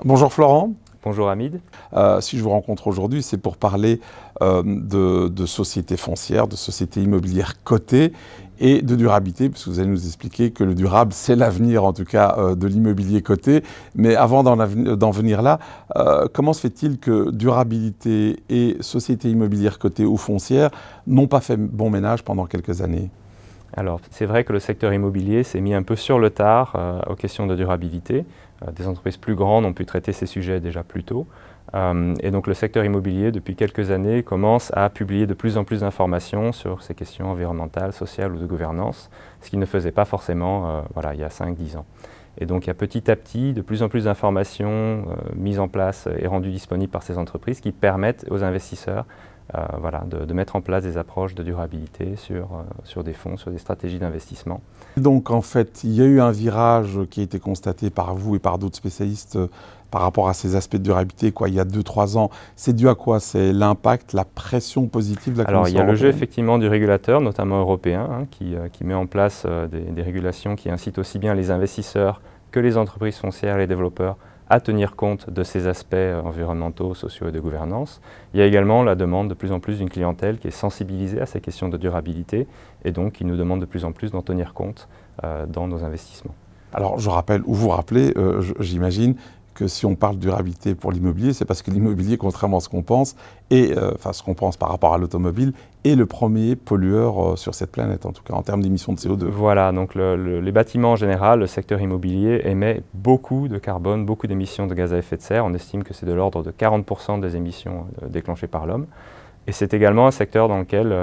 Bonjour Florent. Bonjour Hamid. Euh, si je vous rencontre aujourd'hui, c'est pour parler euh, de, sociétés foncières, de sociétés immobilières cotées et de durabilité, puisque vous allez nous expliquer que le durable, c'est l'avenir en tout cas euh, de l'immobilier coté. Mais avant d'en venir là, comment se fait-il que durabilité et sociétés immobilières cotées ou foncières n'ont pas fait bon ménage pendant quelques années? Alors, c'est vrai que le secteur immobilier s'est mis un peu sur le tard euh, aux questions de durabilité. Euh, des entreprises plus grandes ont pu traiter ces sujets déjà plus tôt. Euh, et donc, le secteur immobilier, depuis quelques années, commence à publier de plus en plus d'informations sur ces questions environnementales, sociales ou de gouvernance, ce qu'il ne faisait pas forcément voilà, il y a 5-10 ans. Et donc, il y a petit à petit de plus en plus d'informations mises en place et rendues disponibles par ces entreprises qui permettent aux investisseurs voilà, de, mettre en place des approches de durabilité sur, euh, sur des fonds, sur des stratégies d'investissement. Donc en fait, il y a eu un virage qui a été constaté par vous et par d'autres spécialistes euh, par rapport à ces aspects de durabilité quoi, il y a 2-3 ans. C'est dû à quoi? C'est l'impact, la pression positive de la Alors il y a le jeu effectivement du régulateur, notamment européen, hein, qui, qui, met en place des, des régulations qui incitent aussi bien les investisseurs que les entreprises foncières les développeurs à tenir compte de ces aspects euh, environnementaux, sociaux et de gouvernance. Il y a également la demande de plus en plus d'une clientèle qui est sensibilisée à ces questions de durabilité et donc qui nous demande de plus en plus d'en tenir compte euh, dans nos investissements. Alors je rappelle, ou vous rappelez, euh, j'imagine, que si on parle durabilité pour l'immobilier, c'est parce que l'immobilier, contrairement à ce qu'on pense, et euh, enfin ce qu'on pense par rapport à l'automobile, est le premier pollueur euh, sur cette planète, en tout cas en termes d'émissions de CO2. Voilà, donc les bâtiments en général, le secteur immobilier émet beaucoup de carbone, beaucoup d'émissions de gaz à effet de serre. On estime que c'est de l'ordre de 40% des émissions euh, déclenchées par l'homme. Et c'est également un secteur dans lequel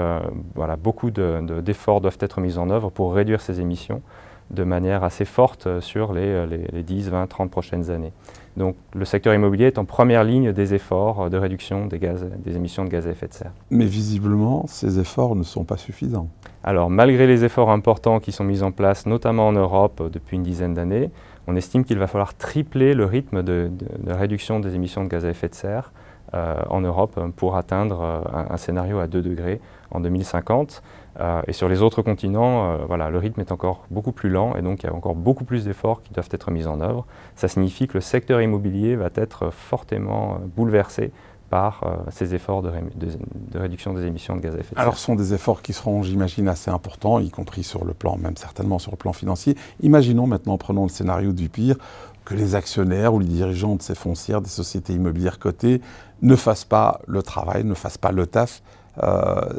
beaucoup d'efforts doivent être mis en œuvre pour réduire ces émissions de manière assez forte sur les, les 10, 20, 30 prochaines années. Donc le secteur immobilier est en première ligne des efforts de réduction des, gaz, des émissions de gaz à effet de serre. Mais visiblement, ces efforts ne sont pas suffisants. Alors malgré les efforts importants qui sont mis en place, notamment en Europe depuis une dizaine d'années, on estime qu'il va falloir tripler le rythme de, réduction des émissions de gaz à effet de serre euh, en Europe pour atteindre euh, un, scénario à 2 degrés en 2050. Euh, et sur les autres continents, euh, voilà, le rythme est encore beaucoup plus lent et donc il y a encore beaucoup plus d'efforts qui doivent être mis en œuvre. Ça signifie que le secteur immobilier va être fortement euh, bouleversé par ces efforts de, réduction des émissions de gaz à effet de serre. Alors ce sont des efforts qui seront, j'imagine, assez importants, y compris sur le plan, même certainement sur le plan financier. Imaginons maintenant, prenons le scénario du pire, que les actionnaires ou les dirigeants de ces foncières, des sociétés immobilières cotées, ne fassent pas le travail, ne fassent pas le taf.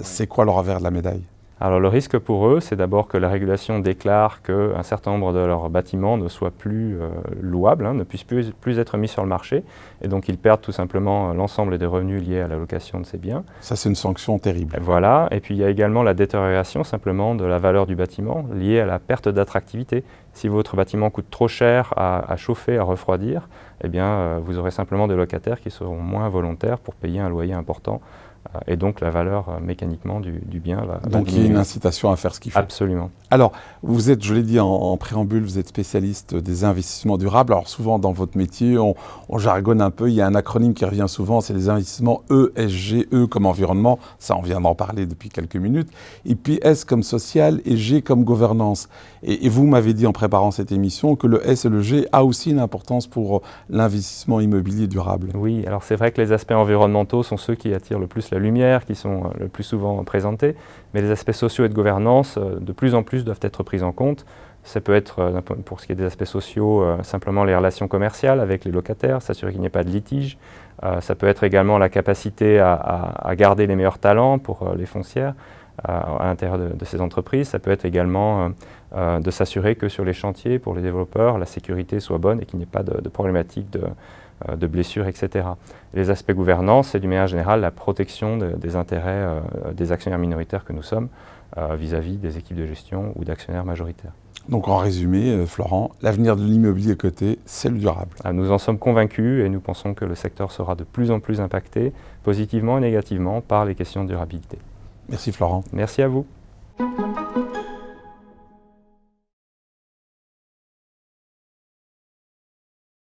C'est quoi le revers de la médaille? Alors le risque pour eux, c'est d'abord que la régulation déclare qu'un certain nombre de leurs bâtiments ne soient plus euh, louables, hein, ne puissent plus, plus, être mis sur le marché, et donc ils perdent tout simplement euh, l'ensemble des revenus liés à la location de ces biens. Ça c'est une sanction terrible. Voilà, et puis il y a également la détérioration simplement de la valeur du bâtiment liée à la perte d'attractivité. Si votre bâtiment coûte trop cher à, chauffer, à refroidir, eh bien euh, vous aurez simplement des locataires qui seront moins volontaires pour payer un loyer important et donc la valeur euh, mécaniquement du, bien va Donc il y a une incitation à faire ce qu'il faut. Absolument. Alors, vous êtes, je l'ai dit en, préambule, vous êtes spécialiste des investissements durables. Alors souvent dans votre métier, on, jargonne un peu, il y a un acronyme qui revient souvent, c'est les investissements ESG, E comme environnement, ça on vient d'en parler depuis quelques minutes, et puis S comme social et G comme gouvernance. Et, vous m'avez dit en préparant cette émission que le S et le G a aussi une importance pour l'investissement immobilier durable. Oui, alors c'est vrai que les aspects environnementaux sont ceux qui attirent le plus la lumière, qui sont euh, le plus souvent présentés, mais les aspects sociaux et de gouvernance, euh, de plus en plus, doivent être pris en compte. Ça peut être, euh, pour ce qui est des aspects sociaux, simplement les relations commerciales avec les locataires, s'assurer qu'il n'y ait pas de litige. ça peut être également la capacité à, garder les meilleurs talents pour les foncières à, l'intérieur de, ces entreprises. Ça peut être également de s'assurer que sur les chantiers, pour les développeurs, la sécurité soit bonne et qu'il n'y ait pas de, de problématiques de, euh, de blessures, etc. Les aspects gouvernance, c'est du manière générale la protection des intérêts euh, des actionnaires minoritaires que nous sommes euh, vis-à-vis des équipes de gestion ou d'actionnaires majoritaires. Donc en résumé, Florent, l'avenir de l'immobilier coté, c'est le durable. Ah, nous en sommes convaincus et nous pensons que le secteur sera de plus en plus impacté, positivement et négativement, par les questions de durabilité. Merci Florent. Merci à vous.